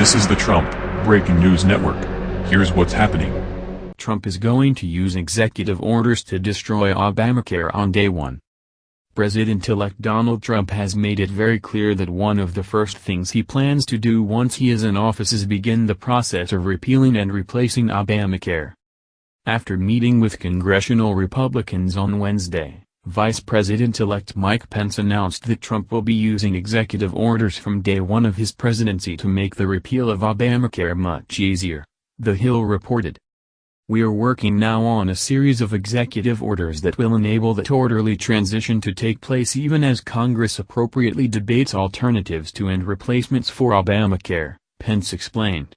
This is the Trump Breaking News Network. Here's what's happening. Trump is going to use executive orders to destroy Obamacare on day one. President-elect Donald Trump has made it very clear that one of the first things he plans to do once he is in office is begin the process of repealing and replacing Obamacare. After meeting with congressional Republicans on Wednesday, Vice President-elect Mike Pence announced that Trump will be using executive orders from day one of his presidency to make the repeal of Obamacare much easier, The Hill reported. We are working now on a series of executive orders that will enable that orderly transition to take place even as Congress appropriately debates alternatives to and replacements for Obamacare, Pence explained.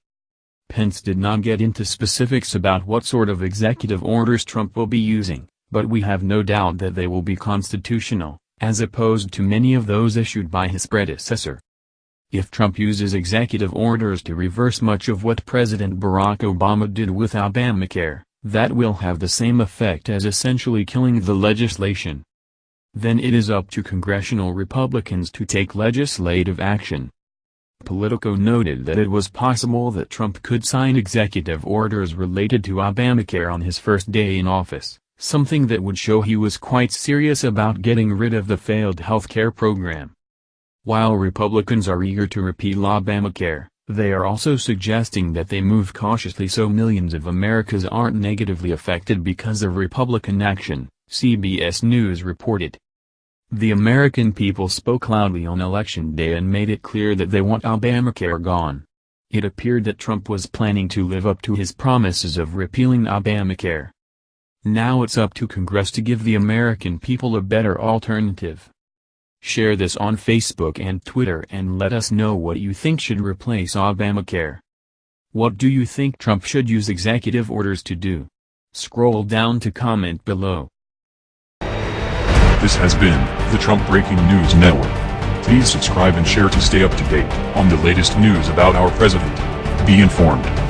Pence did not get into specifics about what sort of executive orders Trump will be using but we have no doubt that they will be constitutional, as opposed to many of those issued by his predecessor. If Trump uses executive orders to reverse much of what President Barack Obama did with Obamacare, that will have the same effect as essentially killing the legislation. Then it is up to congressional Republicans to take legislative action. Politico noted that it was possible that Trump could sign executive orders related to Obamacare on his first day in office something that would show he was quite serious about getting rid of the failed health care program. While Republicans are eager to repeal Obamacare, they are also suggesting that they move cautiously so millions of Americans aren't negatively affected because of Republican action, CBS News reported. The American people spoke loudly on Election Day and made it clear that they want Obamacare gone. It appeared that Trump was planning to live up to his promises of repealing Obamacare. Now it's up to Congress to give the American people a better alternative. Share this on Facebook and Twitter and let us know what you think should replace Obamacare. What do you think Trump should use executive orders to do? Scroll down to comment below. This has been the Trump Breaking News Network. Please subscribe and share to stay up to date on the latest news about our president. Be informed.